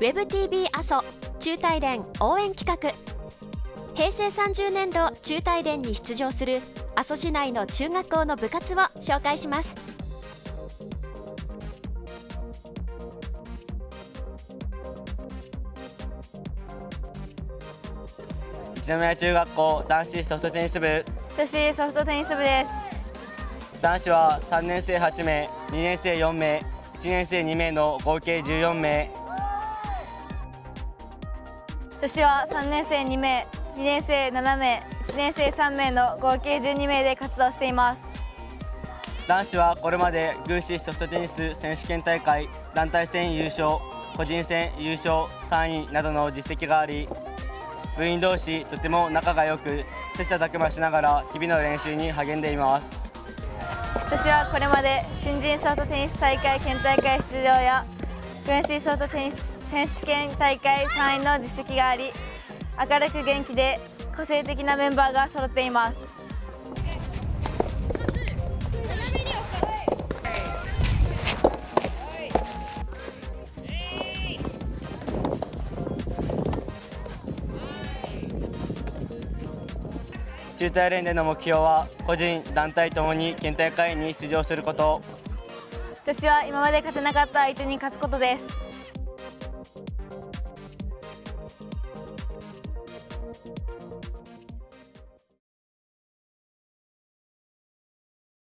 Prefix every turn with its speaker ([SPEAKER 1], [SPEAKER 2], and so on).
[SPEAKER 1] ウェブ TV 阿蘇中大連応援企画。平成30年度中大連に出場する阿蘇市内の中学校の部活を紹介します。
[SPEAKER 2] 一宮中学校男子ソフトテニス部。
[SPEAKER 3] 女子ソフトテニス部です
[SPEAKER 2] 男子は3年生8名2年生4名1年生2名の合計14名。
[SPEAKER 3] 女子は3年生2名2年生7名1年生3名の合計12名で活動しています。
[SPEAKER 2] 男子はこれまで軍師ソフトテニス選手権大会団体戦優勝個人戦優勝3位などの実績があり部員同士とても仲が良く切磋琢磨しながら日々の練習に励んでいます
[SPEAKER 3] 私はこれまで新人ソフトテニス大会県大会出場や軍師ソフトテニス選手権大会3位の実績があり明るく元気で個性的なメンバーが揃っています。
[SPEAKER 2] 中大連での目標は個人団体ともに県大会に出場すること。
[SPEAKER 3] 女子は今まで勝てなかった相手に勝つことです。